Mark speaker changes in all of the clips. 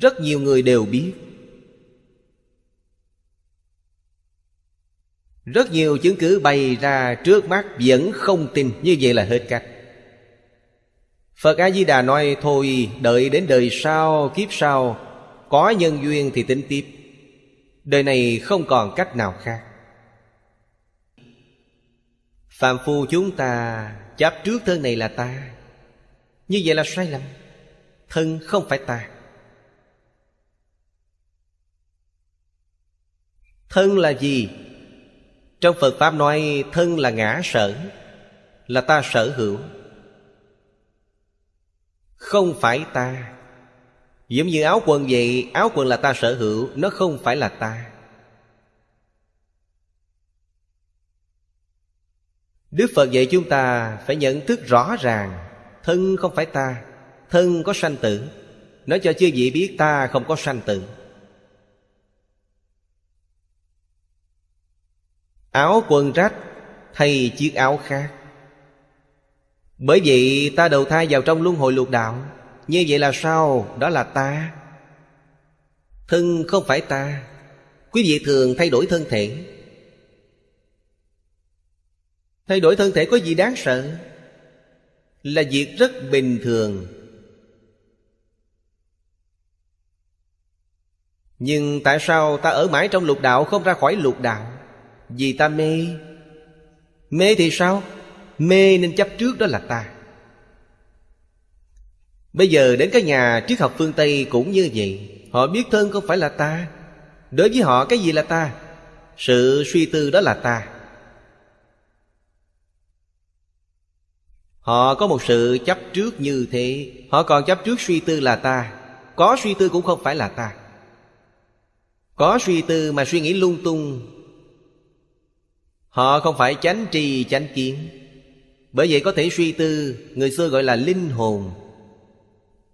Speaker 1: Rất nhiều người đều biết. Rất nhiều chứng cứ bày ra trước mắt vẫn không tin Như vậy là hết cách. Phật A-di-đà nói Thôi đợi đến đời sau, kiếp sau Có nhân duyên thì tính tiếp. Đời này không còn cách nào khác. Phạm phu chúng ta chấp trước thân này là ta. Như vậy là sai lầm. Thân không phải ta. Thân là gì? Trong Phật Pháp nói, thân là ngã sở, Là ta sở hữu. Không phải ta. Giống như áo quần vậy, Áo quần là ta sở hữu, Nó không phải là ta. Đức Phật dạy chúng ta phải nhận thức rõ ràng, Thân không phải ta, Thân có sanh tử. Nói cho chư vị biết ta không có sanh tử. Áo quần rách Thay chiếc áo khác. Bởi vậy ta đầu thai vào trong luân hồi lục đạo, Như vậy là sao? Đó là ta. Thân không phải ta. Quý vị thường thay đổi thân thể. Thay đổi thân thể có gì đáng sợ? Là việc rất bình thường. Nhưng tại sao ta ở mãi trong lục đạo Không ra khỏi lục đạo? Vì ta mê. Mê thì sao? Mê nên chấp trước đó là ta. Bây giờ đến các nhà triết học phương Tây cũng như vậy. Họ biết thân không phải là ta. Đối với họ cái gì là ta? Sự suy tư đó là ta. Họ có một sự chấp trước như thế. Họ còn chấp trước suy tư là ta. Có suy tư cũng không phải là ta. Có suy tư mà suy nghĩ lung tung Họ không phải chánh trì chánh kiến. Bởi vậy có thể suy tư, Người xưa gọi là linh hồn.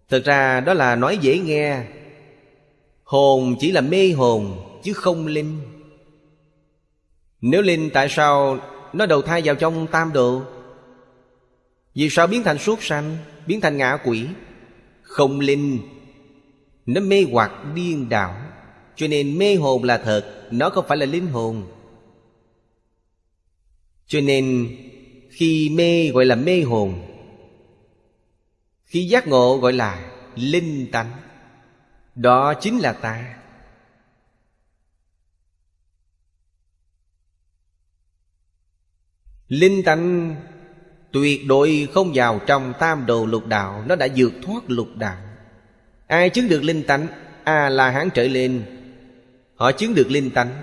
Speaker 1: Thực ra đó là nói dễ nghe. Hồn chỉ là mê hồn, Chứ không linh. Nếu linh tại sao Nó đầu thai vào trong tam độ? Vì sao biến thành suốt sanh, Biến thành ngạ quỷ? Không linh. Nó mê hoặc điên đảo. Cho nên mê hồn là thật, Nó không phải là linh hồn. Cho nên, Khi mê gọi là mê hồn, Khi giác ngộ gọi là linh tánh, Đó chính là ta. Linh tánh Tuyệt đối không vào trong tam đồ lục đạo, Nó đã vượt thoát lục đạo. Ai chứng được linh tánh? A la hán trở lên, Họ chứng được linh tánh.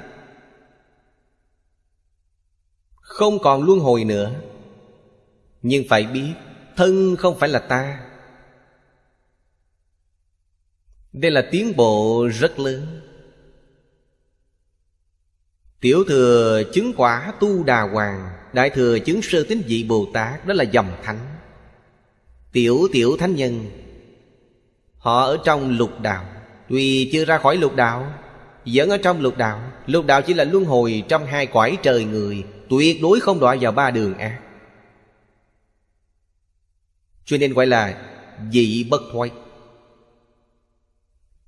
Speaker 1: Không còn luân hồi nữa. Nhưng phải biết, Thân không phải là ta. Đây là tiến bộ rất lớn. Tiểu thừa chứng quả tu đà hoàng, Đại thừa chứng sơ tín vị Bồ Tát, Đó là dòng thánh. Tiểu tiểu thánh nhân, Họ ở trong lục đạo. Tuy chưa ra khỏi lục đạo, Vẫn ở trong lục đạo. Lục đạo chỉ là luân hồi trong hai cõi trời người. Tuyệt đối không đọa vào ba đường ác Cho nên gọi là vị bất thoái.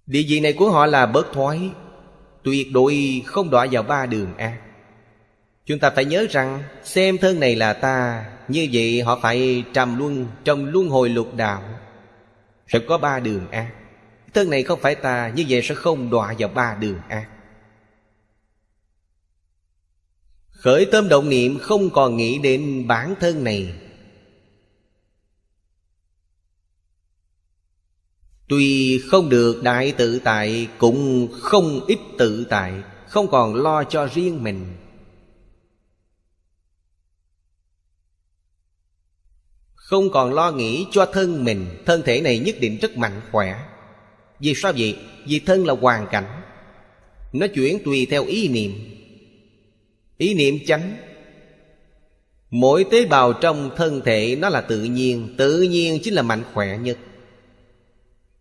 Speaker 1: Địa vị này của họ là bất thoái, Tuyệt đối không đọa vào ba đường ác Chúng ta phải nhớ rằng, Xem thân này là ta, Như vậy họ phải trầm luân Trong luân hồi lục đạo, Sẽ có ba đường ác Thân này không phải ta, Như vậy sẽ không đọa vào ba đường ác Khởi tâm động niệm không còn nghĩ đến bản thân này. Tuy không được đại tự tại, Cũng không ít tự tại, Không còn lo cho riêng mình. Không còn lo nghĩ cho thân mình, Thân thể này nhất định rất mạnh khỏe. Vì sao vậy? Vì thân là hoàn cảnh. Nó chuyển tùy theo ý niệm. Ý niệm chánh. Mỗi tế bào trong thân thể nó là tự nhiên Tự nhiên chính là mạnh khỏe nhất.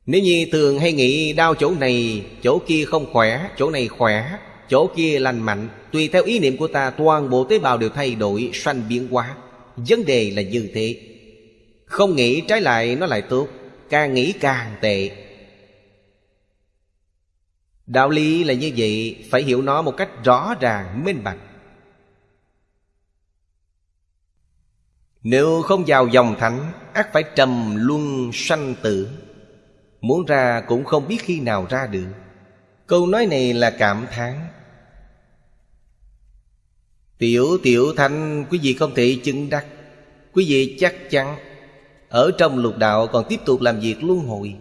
Speaker 1: Nếu như thường hay nghĩ đau chỗ này Chỗ kia không khỏe Chỗ này khỏe Chỗ kia lành mạnh Tùy theo ý niệm của ta Toàn bộ tế bào đều thay đổi Sanh biến hóa. Vấn đề là như thế. Không nghĩ trái lại nó lại tốt Càng nghĩ càng tệ. Đạo lý là như vậy Phải hiểu nó một cách rõ ràng, minh bạch. Nếu không vào dòng thánh ắt phải trầm luân sanh tử. Muốn ra cũng không biết khi nào ra được. Câu nói này là cảm thán. Tiểu tiểu thanh quý vị không thể chứng đắc. Quý vị chắc chắn, Ở trong lục đạo còn tiếp tục làm việc luân hồi.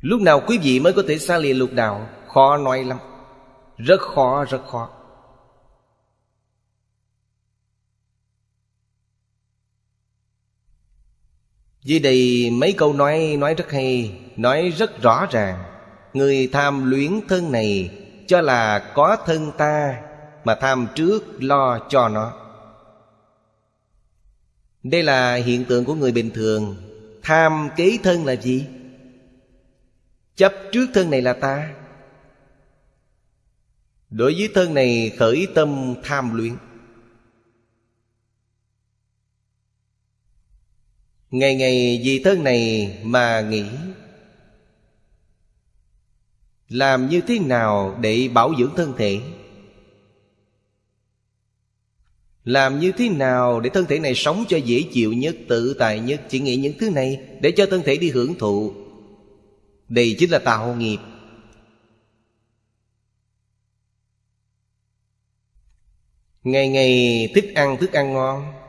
Speaker 1: Lúc nào quý vị mới có thể xa lìa lục đạo? Khó nói lắm. Rất khó rất khó. Dưới đây mấy câu nói nói rất hay, Nói rất rõ ràng. Người tham luyến thân này Cho là có thân ta Mà tham trước lo cho nó. Đây là hiện tượng của người bình thường. Tham kế thân là gì? Chấp trước thân này là ta. Đối với thân này khởi tâm tham luyện Ngày ngày vì thân này mà nghĩ Làm như thế nào để bảo dưỡng thân thể? Làm như thế nào để thân thể này sống cho dễ chịu nhất, tự tại nhất? Chỉ nghĩ những thứ này để cho thân thể đi hưởng thụ. Đây chính là tạo nghiệp. Ngày ngày thức ăn thức ăn ngon.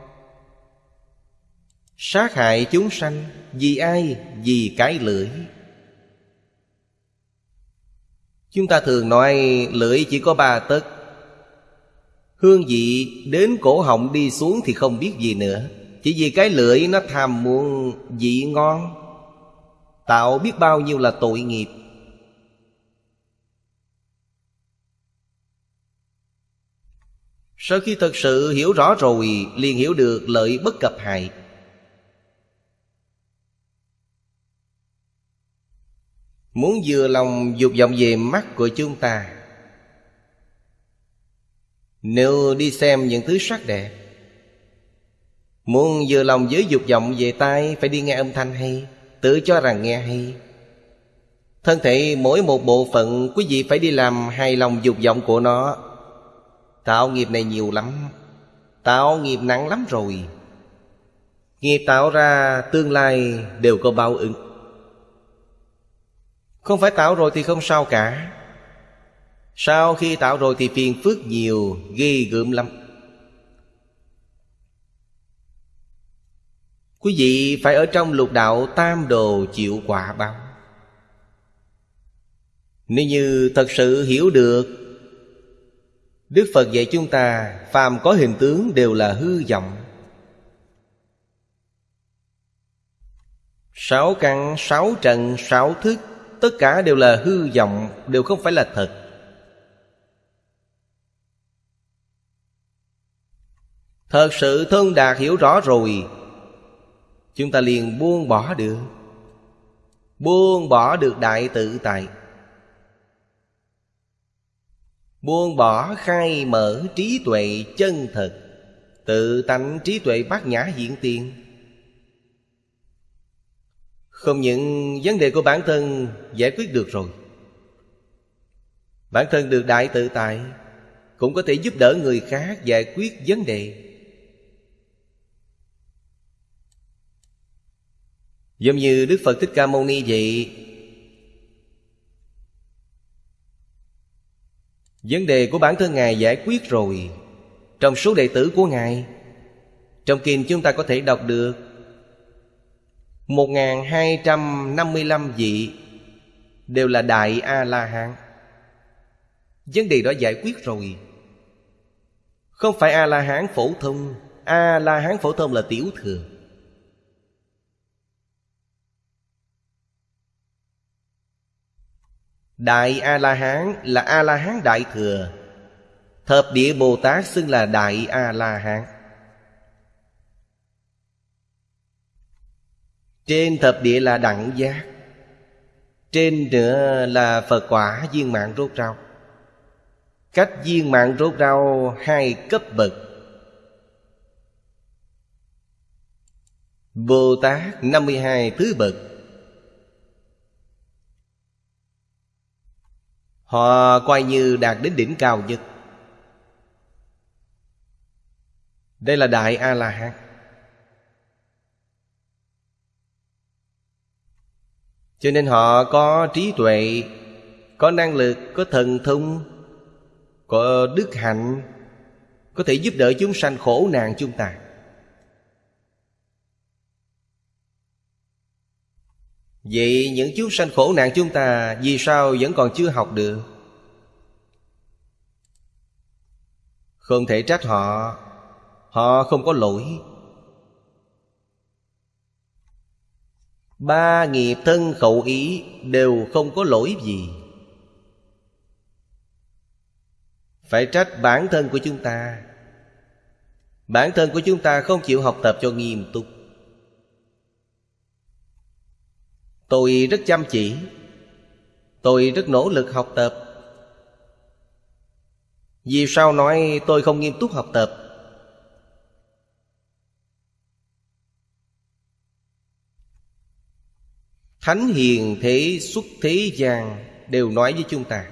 Speaker 1: Sát hại chúng sanh, Vì ai? Vì cái lưỡi? Chúng ta thường nói, lưỡi chỉ có ba tấc. Hương vị đến cổ họng đi xuống thì không biết gì nữa. Chỉ vì cái lưỡi nó tham muốn vị ngon. Tạo biết bao nhiêu là tội nghiệp. Sau khi thật sự hiểu rõ rồi, liền hiểu được lợi bất cập hại. Muốn vừa lòng dục vọng về mắt của chúng ta. Nếu đi xem những thứ sắc đẹp, Muốn vừa lòng với dục vọng về tai Phải đi nghe âm thanh hay, Tự cho rằng nghe hay. Thân thể mỗi một bộ phận, Quý vị phải đi làm hài lòng dục vọng của nó. Tạo nghiệp này nhiều lắm, Tạo nghiệp nặng lắm rồi. Nghiệp tạo ra tương lai đều có báo ứng không phải tạo rồi thì không sao cả. Sau khi tạo rồi thì phiền phức nhiều Ghê gớm lắm. Quý vị phải ở trong lục đạo tam đồ chịu quả báo. Nếu như thật sự hiểu được Đức Phật dạy chúng ta Phàm có hình tướng đều là hư vọng. Sáu căn, sáu trần, sáu thức Tất cả đều là hư vọng, Đều không phải là thật. Thật sự thân đạt hiểu rõ rồi. Chúng ta liền buông bỏ được. Buông bỏ được đại tự tại. Buông bỏ khai mở trí tuệ chân thật. Tự tánh trí tuệ bát nhã hiện tiền không những vấn đề của bản thân giải quyết được rồi, Bản thân được đại tự tại Cũng có thể giúp đỡ người khác giải quyết vấn đề. Giống như Đức Phật Thích Ca Mâu Ni vậy, Vấn đề của bản thân Ngài giải quyết rồi Trong số đệ tử của Ngài, Trong kinh chúng ta có thể đọc được 1255 vị Đều là Đại A-la-hán. Vấn đề đó giải quyết rồi. Không phải A-la-hán phổ thông, A-la-hán phổ thông là tiểu thừa. Đại A-la-hán là A-la-hán đại thừa. Thập địa Bồ Tát xưng là Đại A-la-hán. Trên thập địa là đẳng giác, Trên nữa là Phật quả viên mạng rốt rau Cách viên mạng rốt rau hai cấp bậc. Bồ Tát 52 thứ bậc. Họ coi như đạt đến đỉnh cao nhất. Đây là Đại A-la-hán. Cho nên họ có trí tuệ Có năng lực, có thần thông Có đức hạnh Có thể giúp đỡ chúng sanh khổ nạn chúng ta. Vậy những chúng sanh khổ nạn chúng ta Vì sao vẫn còn chưa học được? Không thể trách họ. Họ không có lỗi. Ba nghiệp thân khẩu ý Đều không có lỗi gì. Phải trách bản thân của chúng ta. Bản thân của chúng ta không chịu học tập cho nghiêm túc. Tôi rất chăm chỉ. Tôi rất nỗ lực học tập. Vì sao nói tôi không nghiêm túc học tập? Thánh hiền thế xuất thế gian Đều nói với chúng ta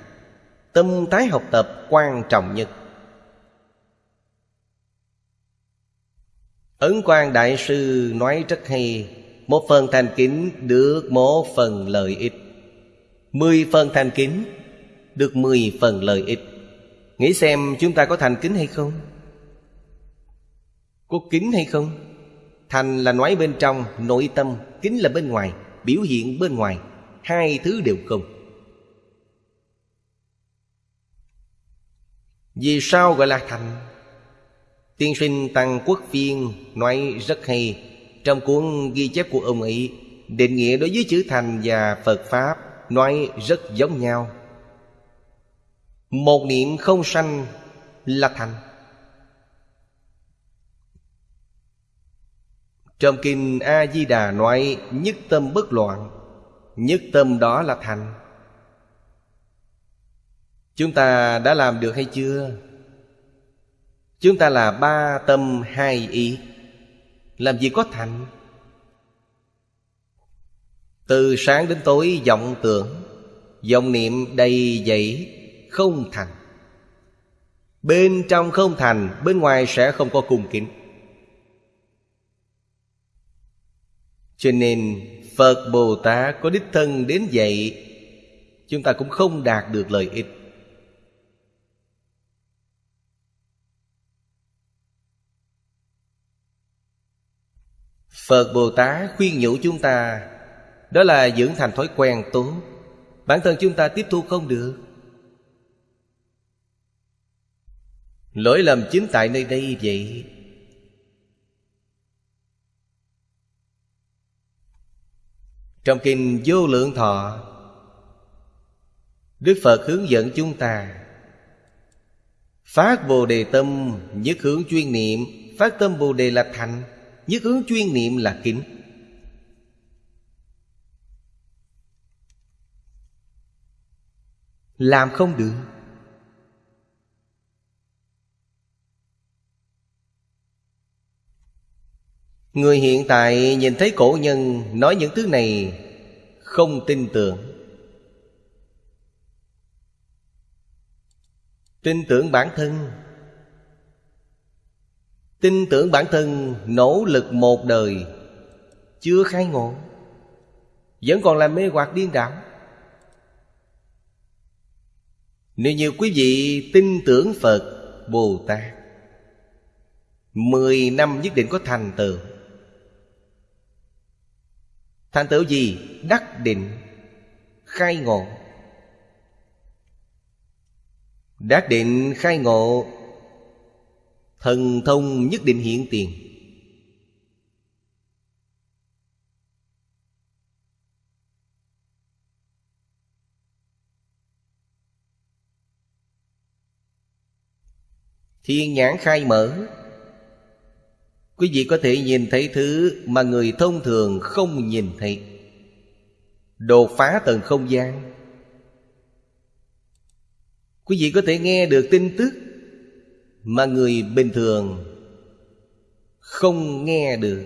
Speaker 1: Tâm thái học tập quan trọng nhất Ấn quan Đại Sư nói rất hay một phần thành kính được một phần lợi ích Mười phần thành kính Được mười phần lợi ích Nghĩ xem chúng ta có thành kính hay không? Có kính hay không? Thành là nói bên trong, nội tâm Kính là bên ngoài, biểu hiện bên ngoài, Hai thứ đều không. Vì sao gọi là thành? Tiên sinh Tăng Quốc Phiên nói rất hay, trong cuốn ghi chép của ông ấy, Định nghĩa đối với chữ thành và Phật Pháp Nói rất giống nhau. Một niệm không sanh là thành. Trong kinh A-di-đà nói, Nhất tâm bất loạn, Nhất tâm đó là thành. Chúng ta đã làm được hay chưa? Chúng ta là ba tâm, hai ý. Làm gì có thành? Từ sáng đến tối, vọng tưởng, vọng niệm đầy dẫy Không thành. Bên trong không thành, Bên ngoài sẽ không có cung kính. Cho nên Phật Bồ Tát có đích thân đến dạy, Chúng ta cũng không đạt được lợi ích. Phật Bồ Tát khuyên nhủ chúng ta, Đó là dưỡng thành thói quen tốt. Bản thân chúng ta tiếp thu không được. Lỗi lầm chính tại nơi đây vậy. Trong kinh vô lượng thọ, Đức Phật hướng dẫn chúng ta Phát Bồ Đề Tâm Nhất hướng chuyên niệm, Phát tâm Bồ Đề là thành, Nhất hướng chuyên niệm là kính. Làm không được. Người hiện tại nhìn thấy cổ nhân nói những thứ này Không tin tưởng. Tin tưởng bản thân. Tin tưởng bản thân nỗ lực một đời, Chưa khai ngộ, Vẫn còn là mê hoặc điên đảo. Nếu như quý vị tin tưởng Phật Bồ Tát, Mười năm nhất định có thành tựu. Thành tựu gì? Đắc định. Khai ngộ. Đắc định, khai ngộ. Thần thông nhất định hiện tiền. Thiên nhãn khai mở. Quý vị có thể nhìn thấy thứ mà người thông thường không nhìn thấy. Đột phá tầng không gian. Quý vị có thể nghe được tin tức mà người bình thường không nghe được.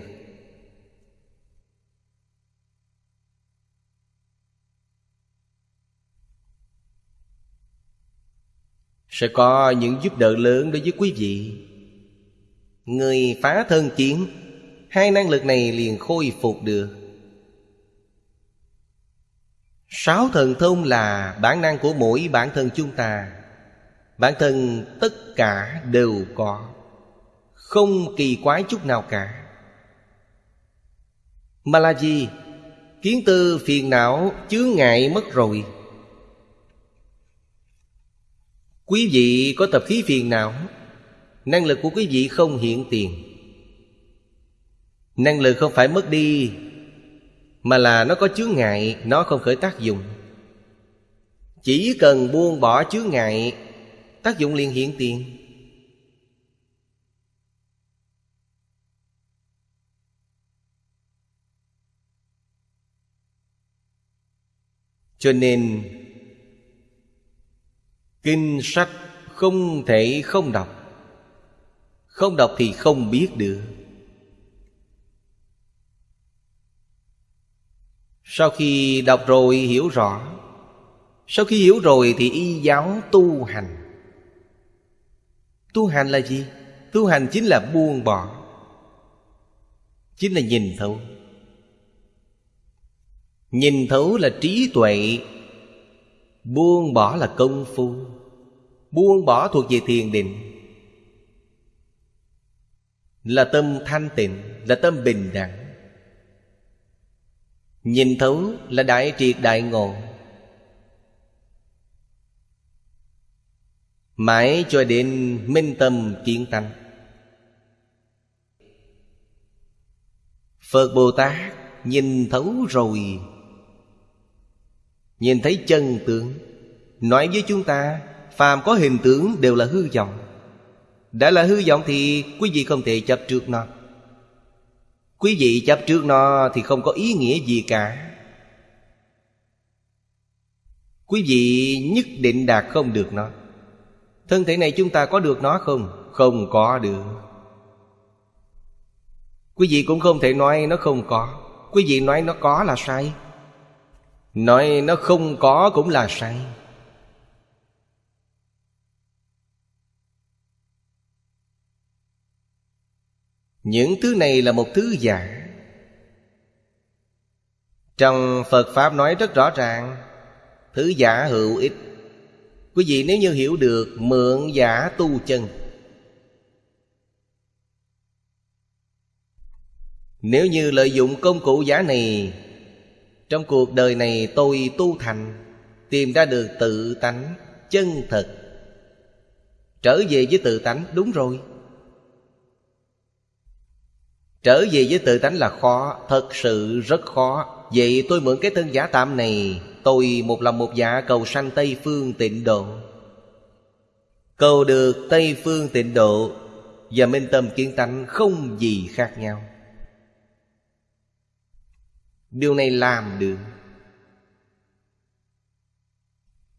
Speaker 1: Sẽ có những giúp đỡ lớn đối với quý vị. Người phá thân chiến Hai năng lực này liền khôi phục được. Sáu thần thông là bản năng của mỗi bản thân chúng ta. Bản thân tất cả đều có, Không kỳ quái chút nào cả. Mà là gì? Kiến tư phiền não, chướng ngại mất rồi. Quý vị có tập khí phiền não? Năng lực của quý vị không hiện tiền. Năng lực không phải mất đi, Mà là nó có chướng ngại, Nó không khởi tác dụng. Chỉ cần buông bỏ chướng ngại, Tác dụng liền hiện tiền. Cho nên, Kinh sách không thể không đọc. Không đọc thì không biết được. Sau khi đọc rồi hiểu rõ. Sau khi hiểu rồi thì y giáo tu hành. Tu hành là gì? Tu hành chính là buông bỏ. Chính là nhìn thấu. Nhìn thấu là trí tuệ. Buông bỏ là công phu. Buông bỏ thuộc về thiền định. Là tâm thanh tịnh, Là tâm bình đẳng. Nhìn thấu là đại triệt đại ngộ. Mãi cho đến minh tâm kiến tánh Phật Bồ Tát nhìn thấu rồi. Nhìn thấy chân tướng, Nói với chúng ta, Phàm có hình tướng đều là hư vọng. Đã là hư vọng thì quý vị không thể chấp trước nó. Quý vị chấp trước nó thì không có ý nghĩa gì cả. Quý vị nhất định đạt không được nó. Thân thể này chúng ta có được nó không? Không có được. Quý vị cũng không thể nói nó không có. Quý vị nói nó có là sai. Nói nó không có cũng là sai. Những thứ này là một thứ giả. Trong Phật Pháp nói rất rõ ràng, Thứ giả hữu ích. Quý vị nếu như hiểu được, mượn giả tu chân. Nếu như lợi dụng công cụ giả này, Trong cuộc đời này tôi tu thành, Tìm ra được tự tánh chân thật. Trở về với tự tánh, đúng rồi. Trở về với tự tánh là khó, Thật sự rất khó. Vậy tôi mượn cái thân giả tạm này, Tôi một lòng một dạ cầu sanh Tây Phương tịnh độ. Cầu được Tây Phương tịnh độ Và minh tâm kiến tánh không gì khác nhau. Điều này làm được.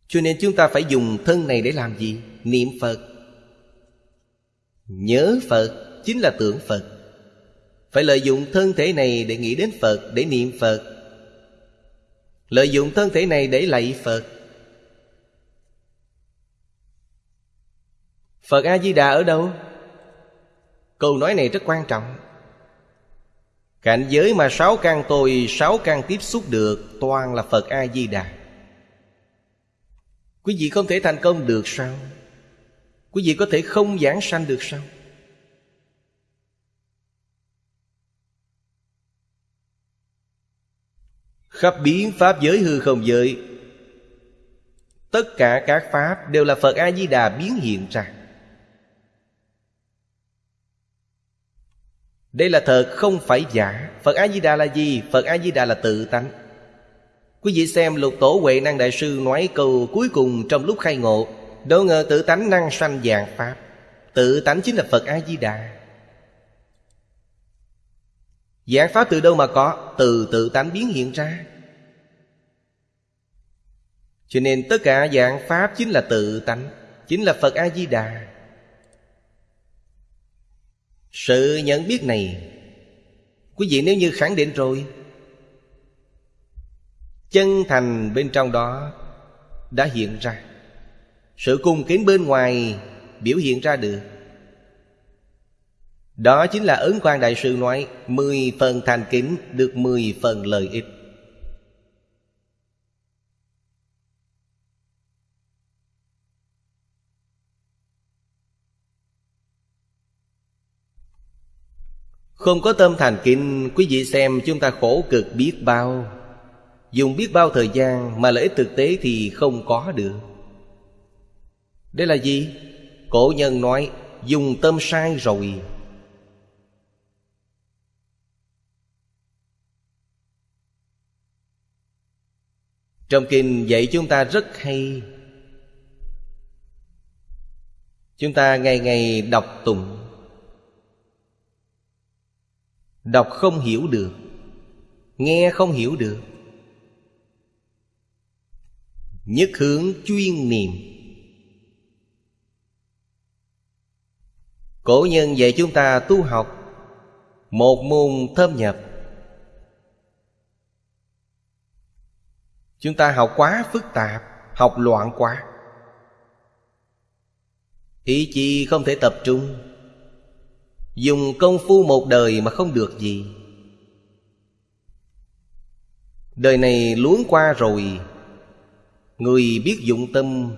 Speaker 1: Cho nên chúng ta phải dùng thân này để làm gì? Niệm Phật. Nhớ Phật chính là tưởng Phật. Phải lợi dụng thân thể này để nghĩ đến Phật, Để niệm Phật Lợi dụng thân thể này để lạy Phật Phật A-di-đà ở đâu? Câu nói này rất quan trọng Cảnh giới mà sáu căn tôi, Sáu căn tiếp xúc được Toàn là Phật A-di-đà Quý vị không thể thành công được sao? Quý vị có thể không giảng sanh được sao? Khắp biến Pháp giới hư không giới. Tất cả các Pháp đều là Phật A-di-đà biến hiện ra. Đây là thật, không phải giả. Phật A-di-đà là gì? Phật A-di-đà là tự tánh. Quý vị xem lục tổ Huệ Năng Đại Sư nói câu cuối cùng trong lúc khai ngộ. Đâu ngờ tự tánh năng sanh dạng Pháp. Tự tánh chính là Phật A-di-đà. Giải Pháp từ đâu mà có? Từ tự tánh biến hiện ra. Cho nên tất cả dạng Pháp chính là tự tánh, Chính là Phật A-di-đà. Sự nhận biết này, Quý vị nếu như khẳng định rồi, Chân thành bên trong đó Đã hiện ra. Sự cung kính bên ngoài biểu hiện ra được. Đó chính là ấn quan đại sư nói, Mười phần thành kính được mười phần lợi ích. Không có tâm thành kính, Quý vị xem chúng ta khổ cực biết bao. Dùng biết bao thời gian Mà lợi ích thực tế thì không có được. Đây là gì? Cổ nhân nói, Dùng tâm sai rồi. Trong kinh dạy chúng ta rất hay. Chúng ta ngày ngày đọc tụng. Đọc không hiểu được. Nghe không hiểu được. Nhất hướng chuyên niệm. Cổ nhân dạy chúng ta tu học. Một môn thâm nhập. Chúng ta học quá phức tạp, Học loạn quá. Ý chí không thể tập trung. Dùng công phu một đời mà không được gì. Đời này luống qua rồi, Người biết dụng tâm.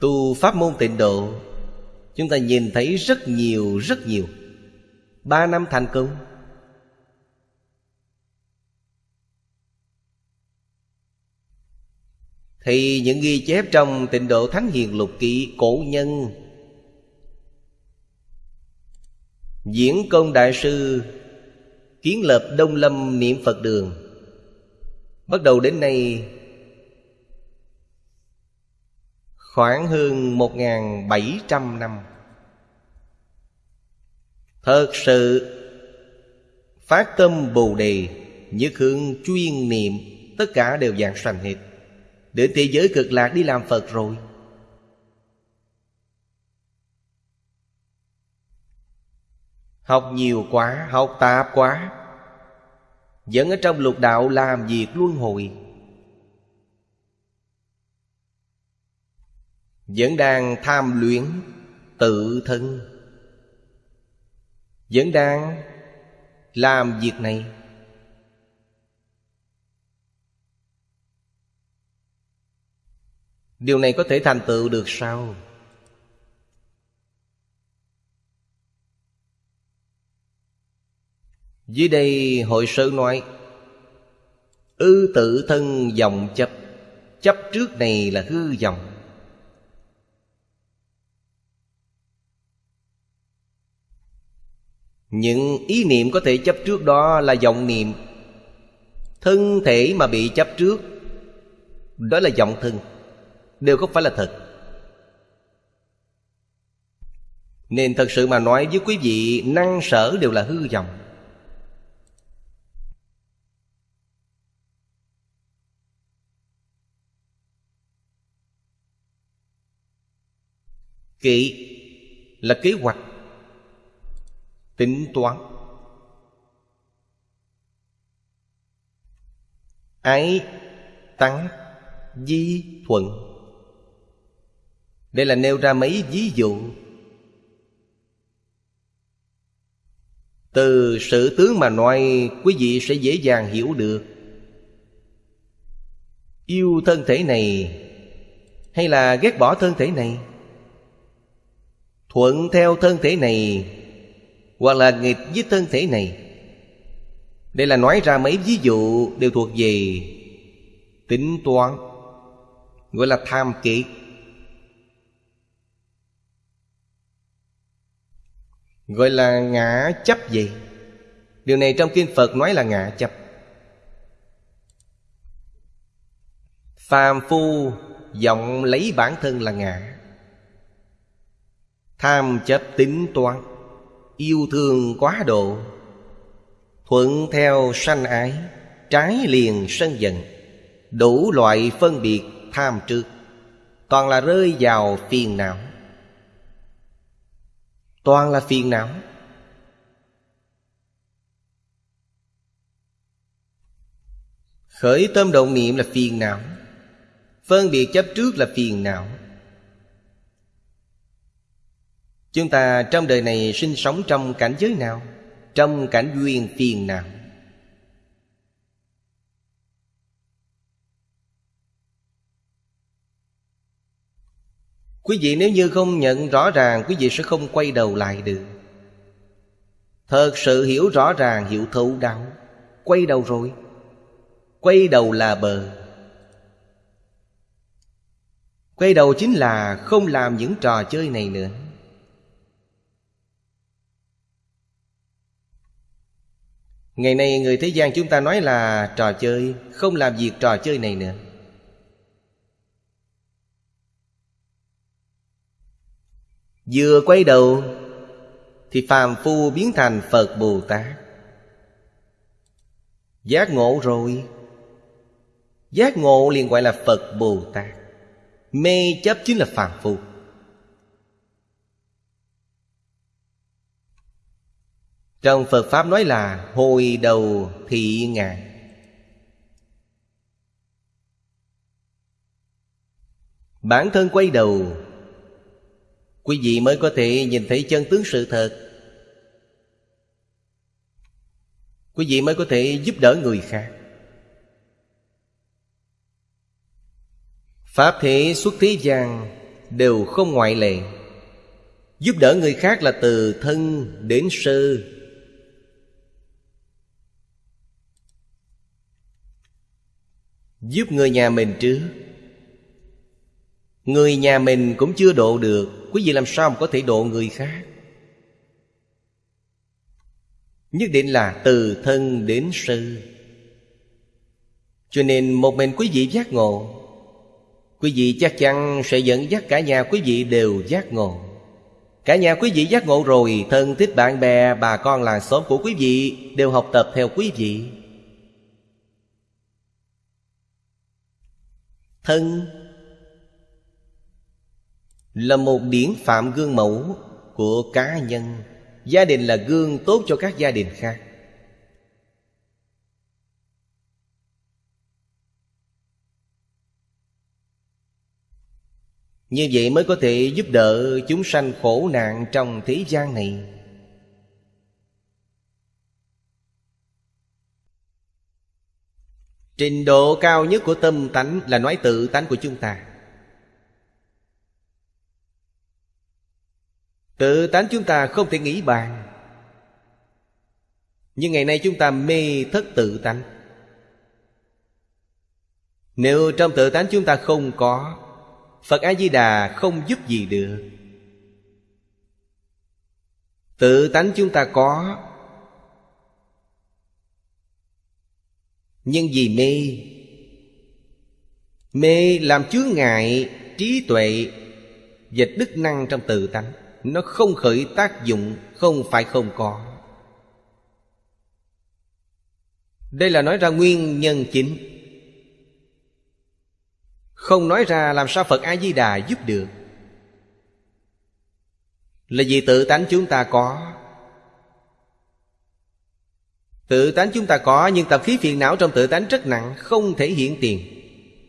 Speaker 1: Tu pháp môn tịnh độ, Chúng ta nhìn thấy rất nhiều rất nhiều. Ba năm thành công. Thì những ghi chép trong tịnh độ Thánh Hiền Lục Kỵ Cổ nhân. Diễn công đại sư Kiến lập Đông Lâm Niệm Phật Đường. Bắt đầu đến nay, Khoảng hơn 1.700 năm. Thật sự, Phát tâm Bồ Đề, Nhất hướng chuyên niệm, Tất cả đều dạng sanh hết. Đến thế giới cực lạc đi làm Phật rồi. Học nhiều quá, học tạp quá. Vẫn ở trong lục đạo làm việc luân hồi. Vẫn đang tham luyện tự thân. Vẫn đang làm việc này. Điều này có thể thành tựu được sao? Dưới đây hội sư nói, Ư tự thân dòng chấp Chấp trước này là hư dòng. Những ý niệm có thể chấp trước đó là vọng niệm. Thân thể mà bị chấp trước, Đó là vọng thân. Đều không phải là thật. Nên thật sự mà nói với quý vị, Năng sở đều là hư vọng. Kỵ là kế hoạch, Tính toán. Ái Tăng Di Thuận. Đây là nêu ra mấy ví dụ. Từ sự tướng mà nói, Quý vị sẽ dễ dàng hiểu được. Yêu thân thể này, Hay là ghét bỏ thân thể này? Thuận theo thân thể này, Hoặc là nghịch với thân thể này? Đây là nói ra mấy ví dụ Đều thuộc về Tính toán, Gọi là tham kiệt Gọi là ngã chấp gì? Điều này trong Kinh Phật nói là ngã chấp. Phàm phu vọng lấy bản thân là ngã. Tham chấp tính toán. Yêu thương quá độ. Thuận theo sanh ái. Trái liền sân giận. Đủ loại phân biệt tham trước. Toàn là rơi vào phiền não toàn là phiền não. Khởi tâm động niệm là phiền não. Phân biệt chấp trước là phiền não. Chúng ta trong đời này sinh sống trong cảnh giới nào? Trong cảnh duyên phiền não. Quý vị nếu như không nhận rõ ràng, Quý vị sẽ không quay đầu lại được. Thật sự hiểu rõ ràng hiểu thấu đáo, Quay đầu rồi. Quay đầu là bờ. Quay đầu chính là không làm những trò chơi này nữa. Ngày nay người thế gian chúng ta nói là trò chơi, Không làm việc trò chơi này nữa. Vừa quay đầu, Thì phàm phu biến thành Phật Bồ Tát. Giác ngộ rồi. Giác ngộ liền gọi là Phật Bồ Tát. Mê chấp chính là phàm phu. Trong Phật Pháp nói là Hồi đầu thị ngàn Bản thân quay đầu Quý vị mới có thể nhìn thấy chân tướng sự thật. Quý vị mới có thể giúp đỡ người khác. Pháp thế xuất thế gian Đều không ngoại lệ. Giúp đỡ người khác là từ thân đến sư, Giúp người nhà mình trước. Người nhà mình cũng chưa độ được. Quý vị làm sao mà có thể độ người khác? Nhất định là từ thân đến sư. Cho nên một mình quý vị giác ngộ Quý vị chắc chắn sẽ dẫn dắt cả nhà quý vị đều giác ngộ. Cả nhà quý vị giác ngộ rồi Thân thích bạn bè, bà con làng xóm của quý vị Đều học tập theo quý vị. Thân là một điển phạm gương mẫu của cá nhân. Gia đình là gương tốt cho các gia đình khác. Như vậy mới có thể giúp đỡ chúng sanh khổ nạn trong thế gian này. Trình độ cao nhất của tâm tánh là nói tự tánh của chúng ta. Tự tánh chúng ta không thể nghĩ bàn. Nhưng ngày nay chúng ta mê thất tự tánh. Nếu trong tự tánh chúng ta không có, Phật A-di-đà không giúp gì được. Tự tánh chúng ta có, Nhưng vì mê. Mê làm chướng ngại trí tuệ Và đức năng trong tự tánh. Nó không khởi tác dụng, Không phải không có. Đây là nói ra nguyên nhân chính. Không nói ra làm sao Phật A-di-đà giúp được. Là vì tự tánh chúng ta có. Tự tánh chúng ta có, Nhưng tập khí phiền não trong tự tánh rất nặng, Không thể hiện tiền.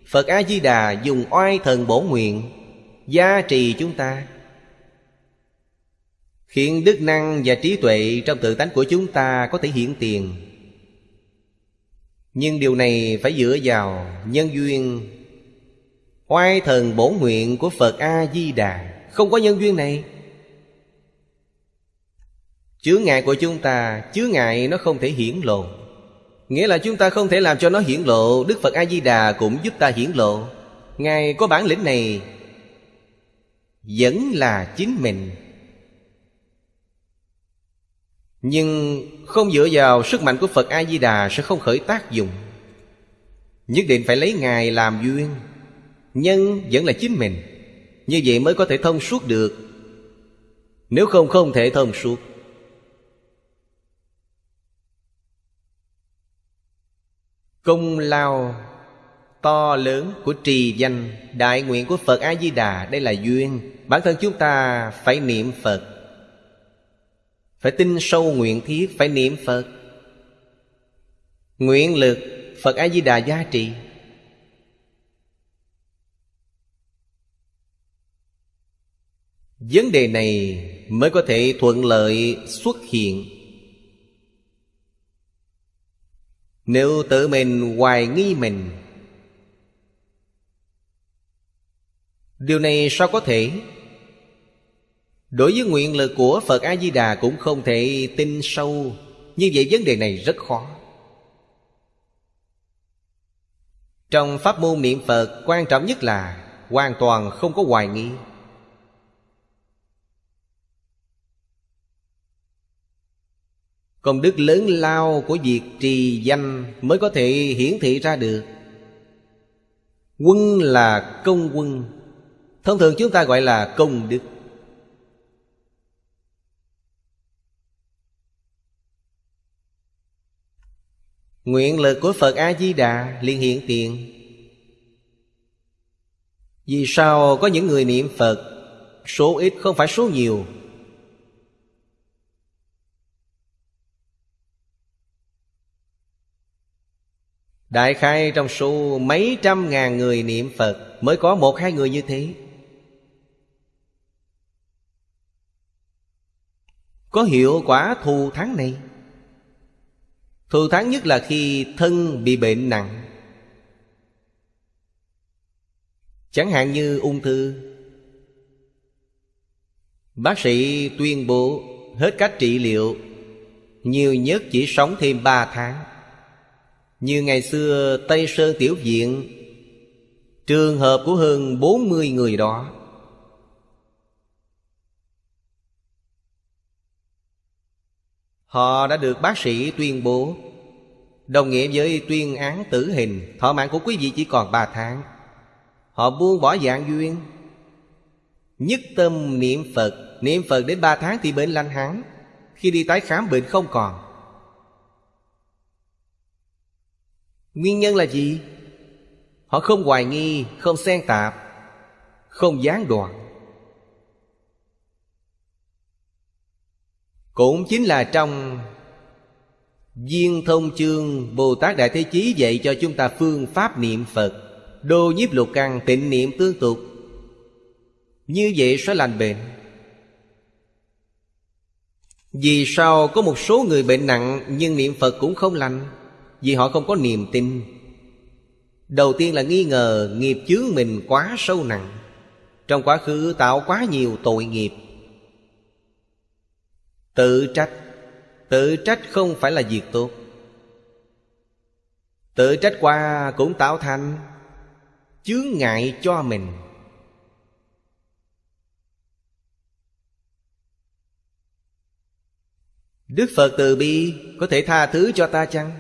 Speaker 1: Phật A-di-đà dùng oai thần bổ nguyện, Gia trì chúng ta. Khiến đức năng và trí tuệ Trong tự tánh của chúng ta có thể hiện tiền. Nhưng điều này phải dựa vào Nhân duyên. Oai thần bổ nguyện của Phật A-di-đà, Không có nhân duyên này. Chướng ngại của chúng ta, Chướng ngại nó không thể hiển lộ. Nghĩa là chúng ta không thể làm cho nó hiển lộ, Đức Phật A-di-đà cũng giúp ta hiển lộ. Ngài có bản lĩnh này, Vẫn là chính mình. Nhưng không dựa vào sức mạnh của Phật A-di-đà Sẽ không khởi tác dụng. Nhất định phải lấy Ngài làm duyên. Nhân vẫn là chính mình. Như vậy mới có thể thông suốt được. Nếu không không thể thông suốt. Công lao to lớn của trì danh Đại nguyện của Phật A-di-đà, Đây là duyên. Bản thân chúng ta phải niệm Phật. Phải tin sâu nguyện thiết, Phải niệm Phật. Nguyện lực, Phật A-di-đà gia trị. Vấn đề này mới có thể thuận lợi xuất hiện. Nếu tự mình hoài nghi mình, Điều này sao có thể? Đối với nguyện lực của Phật A-di-đà cũng không thể tin sâu. Như vậy vấn đề này rất khó. Trong pháp môn niệm Phật, quan trọng nhất là Hoàn toàn không có hoài nghi. Công đức lớn lao của việc trì danh Mới có thể hiển thị ra được. Quân là công quân. Thông thường chúng ta gọi là công đức. Nguyện lực của Phật A-di-đà liền hiện tiền. Vì sao có những người niệm Phật, Số ít không phải số nhiều? Đại khai trong số mấy trăm ngàn người niệm Phật Mới có một hai người như thế? Có hiệu quả thù thắng này. Thù thắng nhất là khi thân bị bệnh nặng. Chẳng hạn như ung thư. Bác sĩ tuyên bố hết cách trị liệu, Nhiều nhất chỉ sống thêm ba tháng. Như ngày xưa Tây Sơn Tiểu Viện, Trường hợp của hơn 40 người đó. Họ đã được bác sĩ tuyên bố. Đồng nghĩa với tuyên án tử hình Thọ mạng của quý vị chỉ còn 3 tháng. Họ buông bỏ dạng duyên Nhất tâm niệm Phật. Niệm Phật đến 3 tháng thì bệnh lành hẳn. Khi đi tái khám bệnh không còn. Nguyên nhân là gì? Họ không hoài nghi, không xen tạp Không gián đoạn. Cũng chính là trong Viên thông chương Bồ Tát Đại Thế Chí dạy cho chúng ta phương pháp niệm Phật, Đô nhiếp lục căn tịnh niệm tương tục. Như vậy sẽ lành bệnh. Vì sao có một số người bệnh nặng Nhưng niệm Phật cũng không lành? Vì họ không có niềm tin. Đầu tiên là nghi ngờ nghiệp chướng mình quá sâu nặng. Trong quá khứ tạo quá nhiều tội nghiệp. Tự trách. Tự trách không phải là việc tốt. Tự trách qua cũng tạo thành. Chướng ngại cho mình. Đức Phật từ bi có thể tha thứ cho ta chăng?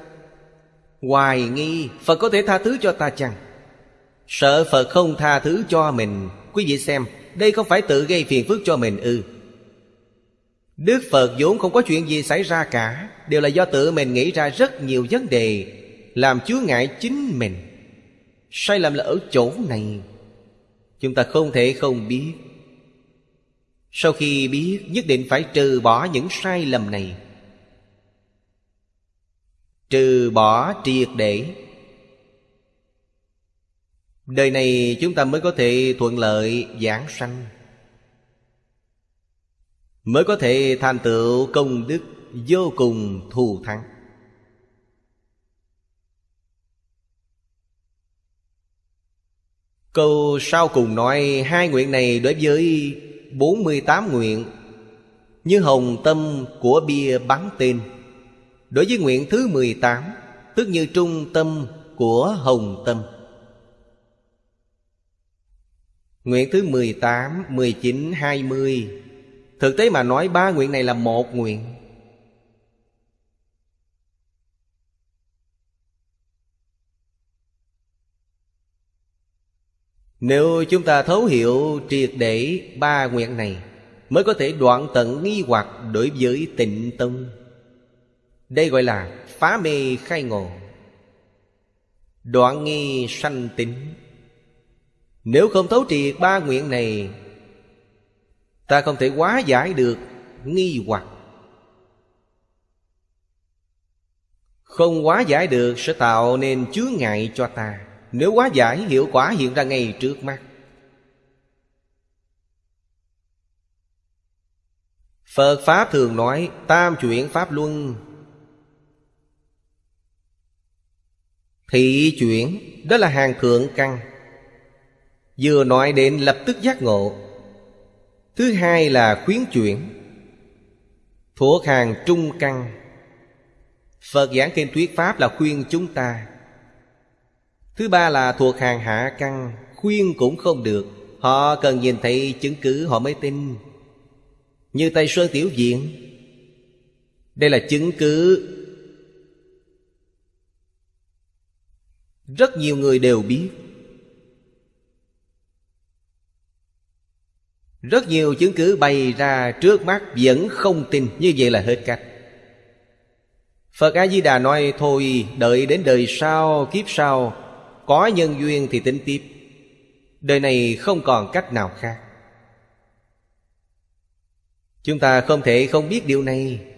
Speaker 1: Hoài nghi Phật có thể tha thứ cho ta chăng? Sợ Phật không tha thứ cho mình, Quý vị xem, Đây không phải tự gây phiền phức cho mình ư. Đức Phật vốn không có chuyện gì xảy ra cả, Đều là do tự mình nghĩ ra rất nhiều vấn đề, Làm chứa ngại chính mình. Sai lầm là ở chỗ này, Chúng ta không thể không biết. Sau khi biết, nhất định phải trừ bỏ những sai lầm này. Trừ bỏ triệt để. Đời này chúng ta mới có thể thuận lợi giảng sanh. Mới có thể thành tựu công đức vô cùng thù thắng. Câu sau cùng nói hai nguyện này đối với 48 nguyện Như hồng tâm của bia bắn tên. Đối với nguyện thứ 18 Tức như trung tâm của hồng tâm. Nguyện thứ 18, 19, 20 Thực tế mà nói, ba nguyện này là một nguyện. Nếu chúng ta thấu hiểu triệt để ba nguyện này, Mới có thể đoạn tận nghi hoặc đối với tịnh tông Đây gọi là phá mê khai ngộ. Đoạn nghi sanh tính Nếu không thấu triệt ba nguyện này Ta không thể quá giải được nghi hoặc. Không quá giải được sẽ tạo nên chướng ngại cho ta. Nếu quá giải, hiệu quả hiện ra ngay trước mắt. Phật Pháp thường nói, Tam chuyển Pháp Luân. Thị chuyển, Đó là hàng thượng căn. Vừa nói đến lập tức giác ngộ. Thứ hai là khuyến chuyển. Thuộc hàng trung căn. Phật giảng kinh thuyết Pháp là khuyên chúng ta. Thứ ba là thuộc hàng hạ căn. Khuyên cũng không được. Họ cần nhìn thấy chứng cứ họ mới tin. Như Tây Sơn Tiểu diện, Đây là chứng cứ. Rất nhiều người đều biết. Rất nhiều chứng cứ bày ra trước mắt vẫn không tin Như vậy là hết cách. Phật A-di-đà nói Thôi đợi đến đời sau, kiếp sau Có nhân duyên thì tính tiếp. Đời này không còn cách nào khác. Chúng ta không thể không biết điều này.